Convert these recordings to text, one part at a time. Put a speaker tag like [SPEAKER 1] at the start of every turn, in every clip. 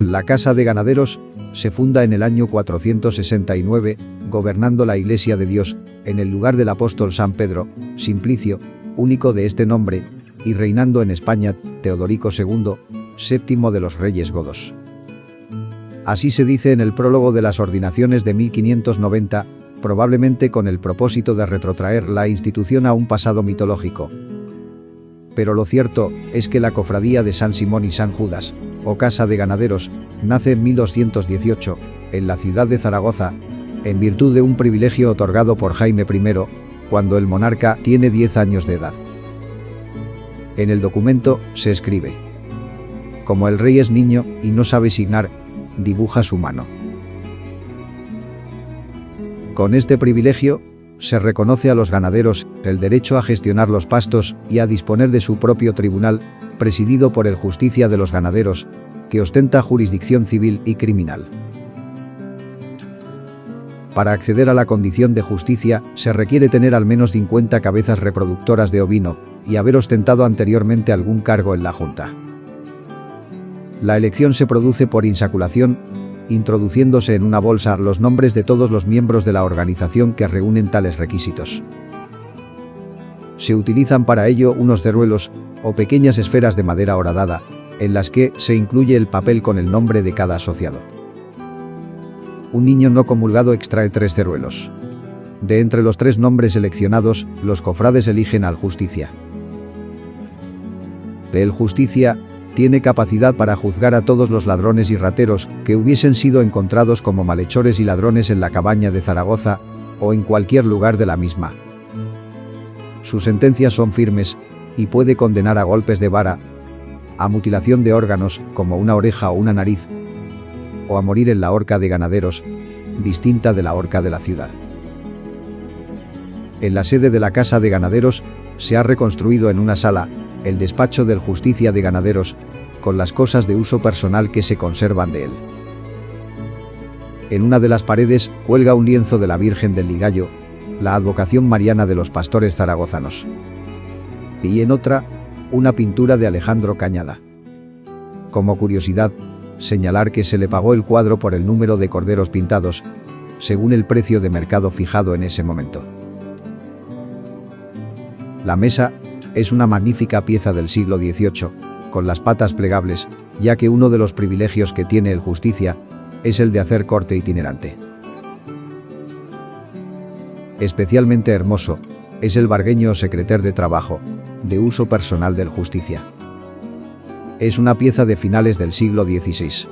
[SPEAKER 1] La Casa de Ganaderos se funda en el año 469, gobernando la Iglesia de Dios, en el lugar del apóstol San Pedro, Simplicio, único de este nombre, y reinando en España, Teodorico II, séptimo de los reyes godos. Así se dice en el prólogo de las ordinaciones de 1590, probablemente con el propósito de retrotraer la institución a un pasado mitológico. Pero lo cierto es que la cofradía de San Simón y San Judas, o Casa de Ganaderos, nace en 1218, en la ciudad de Zaragoza, en virtud de un privilegio otorgado por Jaime I, cuando el monarca tiene 10 años de edad. En el documento se escribe, como el rey es niño y no sabe signar, dibuja su mano. Con este privilegio, se reconoce a los ganaderos el derecho a gestionar los pastos y a disponer de su propio tribunal, presidido por el Justicia de los Ganaderos, que ostenta jurisdicción civil y criminal. Para acceder a la condición de justicia, se requiere tener al menos 50 cabezas reproductoras de ovino y haber ostentado anteriormente algún cargo en la Junta. La elección se produce por insaculación, introduciéndose en una bolsa los nombres de todos los miembros de la organización que reúnen tales requisitos. Se utilizan para ello unos ceruelos o pequeñas esferas de madera horadada, en las que se incluye el papel con el nombre de cada asociado. Un niño no comulgado extrae tres ceruelos. De entre los tres nombres seleccionados, los cofrades eligen al justicia. El justicia tiene capacidad para juzgar a todos los ladrones y rateros que hubiesen sido encontrados como malhechores y ladrones en la cabaña de Zaragoza o en cualquier lugar de la misma. Sus sentencias son firmes y puede condenar a golpes de vara, a mutilación de órganos como una oreja o una nariz, o a morir en la horca de ganaderos, distinta de la horca de la ciudad. En la sede de la Casa de Ganaderos se ha reconstruido en una sala el despacho del Justicia de Ganaderos, con las cosas de uso personal que se conservan de él. En una de las paredes cuelga un lienzo de la Virgen del Ligallo, la advocación mariana de los pastores zaragozanos. Y en otra, una pintura de Alejandro Cañada. Como curiosidad, señalar que se le pagó el cuadro por el número de corderos pintados, según el precio de mercado fijado en ese momento. La mesa es una magnífica pieza del siglo XVIII, con las patas plegables, ya que uno de los privilegios que tiene el justicia es el de hacer corte itinerante. Especialmente hermoso es el bargueño secreter de trabajo, de uso personal del justicia. Es una pieza de finales del siglo XVI.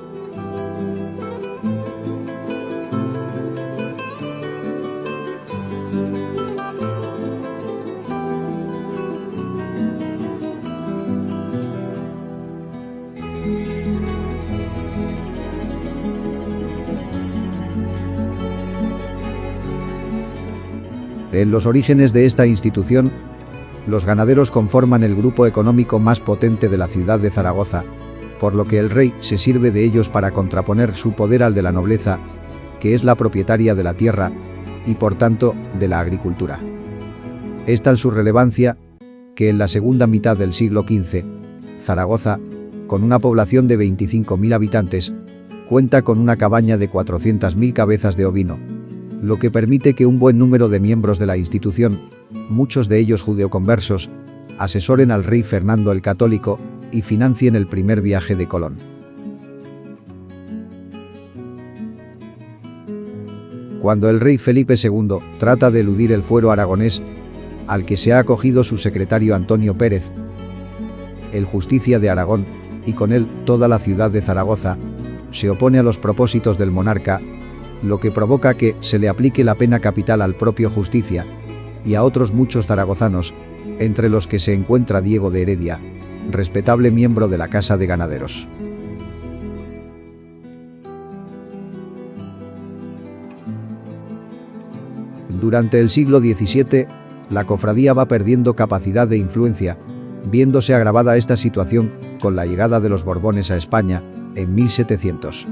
[SPEAKER 1] En los orígenes de esta institución, los ganaderos conforman el grupo económico más potente de la ciudad de Zaragoza, por lo que el rey se sirve de ellos para contraponer su poder al de la nobleza, que es la propietaria de la tierra y por tanto de la agricultura. Es tal su relevancia que en la segunda mitad del siglo XV, Zaragoza, con una población de 25.000 habitantes, cuenta con una cabaña de 400.000 cabezas de ovino, lo que permite que un buen número de miembros de la institución, muchos de ellos judeoconversos, asesoren al rey Fernando el Católico y financien el primer viaje de Colón. Cuando el rey Felipe II trata de eludir el fuero aragonés, al que se ha acogido su secretario Antonio Pérez, el justicia de Aragón, y con él toda la ciudad de Zaragoza, se opone a los propósitos del monarca lo que provoca que se le aplique la pena capital al propio Justicia y a otros muchos zaragozanos, entre los que se encuentra Diego de Heredia, respetable miembro de la Casa de Ganaderos. Durante el siglo XVII, la cofradía va perdiendo capacidad de influencia, viéndose agravada esta situación con la llegada de los Borbones a España en 1700.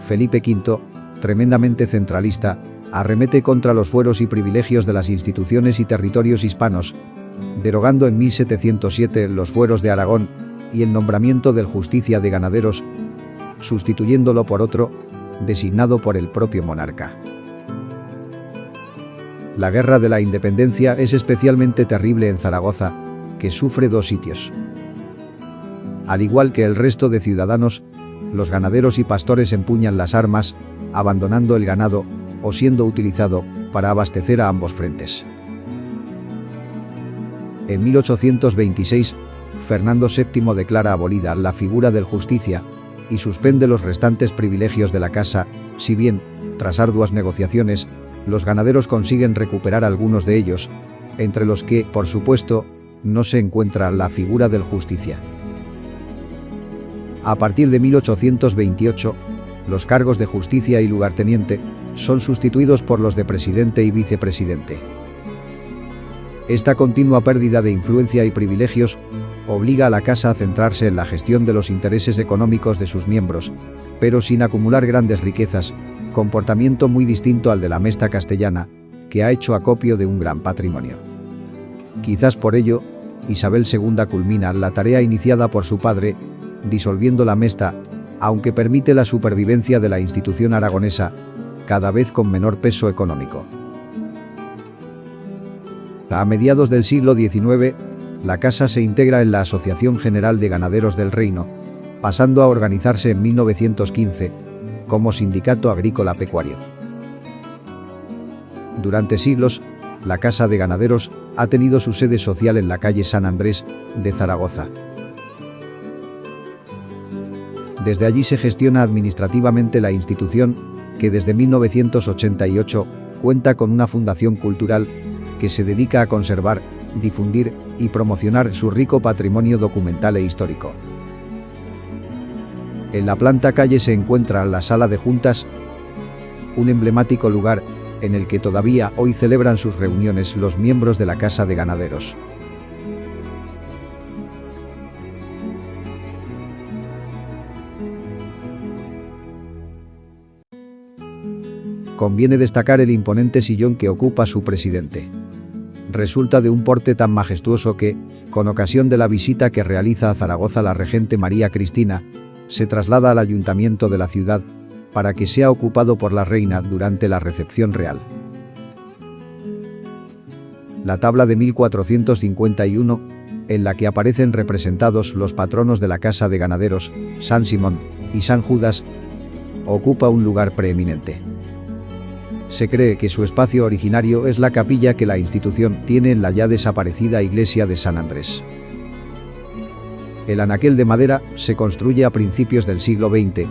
[SPEAKER 1] Felipe V, tremendamente centralista, arremete contra los fueros y privilegios de las instituciones y territorios hispanos, derogando en 1707 los fueros de Aragón y el nombramiento del justicia de ganaderos, sustituyéndolo por otro, designado por el propio monarca. La guerra de la independencia es especialmente terrible en Zaragoza, que sufre dos sitios. Al igual que el resto de ciudadanos, los ganaderos y pastores empuñan las armas, abandonando el ganado o siendo utilizado para abastecer a ambos frentes. En 1826, Fernando VII declara abolida la figura del justicia y suspende los restantes privilegios de la casa, si bien, tras arduas negociaciones, los ganaderos consiguen recuperar algunos de ellos, entre los que, por supuesto, no se encuentra la figura del justicia. A partir de 1828, los cargos de justicia y lugarteniente son sustituidos por los de presidente y vicepresidente. Esta continua pérdida de influencia y privilegios obliga a la Casa a centrarse en la gestión de los intereses económicos de sus miembros, pero sin acumular grandes riquezas, comportamiento muy distinto al de la Mesta castellana, que ha hecho acopio de un gran patrimonio. Quizás por ello, Isabel II culmina la tarea iniciada por su padre, disolviendo la Mesta, aunque permite la supervivencia de la institución aragonesa, cada vez con menor peso económico. A mediados del siglo XIX, la casa se integra en la Asociación General de Ganaderos del Reino, pasando a organizarse en 1915 como sindicato agrícola pecuario. Durante siglos, la Casa de Ganaderos ha tenido su sede social en la calle San Andrés de Zaragoza. Desde allí se gestiona administrativamente la institución que desde 1988 cuenta con una fundación cultural que se dedica a conservar, difundir y promocionar su rico patrimonio documental e histórico. En la planta calle se encuentra la sala de juntas, un emblemático lugar en el que todavía hoy celebran sus reuniones los miembros de la Casa de Ganaderos. Conviene destacar el imponente sillón que ocupa su presidente. Resulta de un porte tan majestuoso que, con ocasión de la visita que realiza a Zaragoza la regente María Cristina, se traslada al ayuntamiento de la ciudad para que sea ocupado por la reina durante la recepción real. La tabla de 1451, en la que aparecen representados los patronos de la Casa de Ganaderos, San Simón y San Judas, ocupa un lugar preeminente. Se cree que su espacio originario es la capilla que la institución tiene en la ya desaparecida iglesia de San Andrés. El anaquel de madera se construye a principios del siglo XX,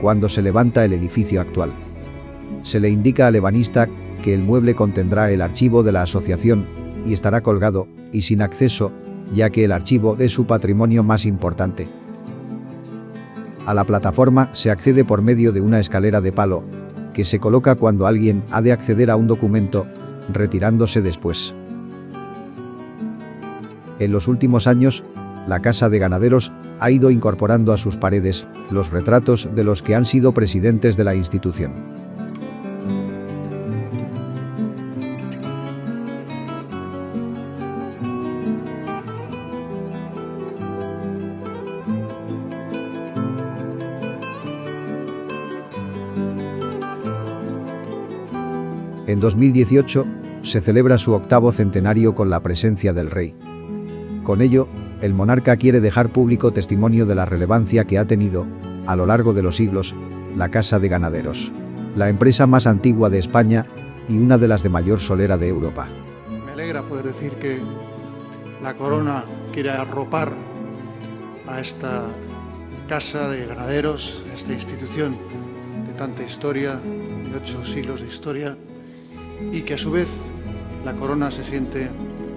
[SPEAKER 1] cuando se levanta el edificio actual. Se le indica al ebanista que el mueble contendrá el archivo de la asociación y estará colgado y sin acceso, ya que el archivo es su patrimonio más importante. A la plataforma se accede por medio de una escalera de palo, que se coloca cuando alguien ha de acceder a un documento, retirándose después. En los últimos años, la Casa de Ganaderos ha ido incorporando a sus paredes los retratos de los que han sido presidentes de la institución. En 2018 se celebra su octavo centenario con la presencia del rey. Con ello, el monarca quiere dejar público testimonio de la relevancia que ha tenido, a lo largo de los siglos, la Casa de Ganaderos, la empresa más antigua de España y una de las de mayor solera de Europa.
[SPEAKER 2] Me alegra poder decir que la corona quiere arropar a esta Casa de Ganaderos, esta institución de tanta historia, de ocho siglos de historia, y que a su vez la corona se siente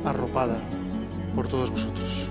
[SPEAKER 2] arropada por todos vosotros.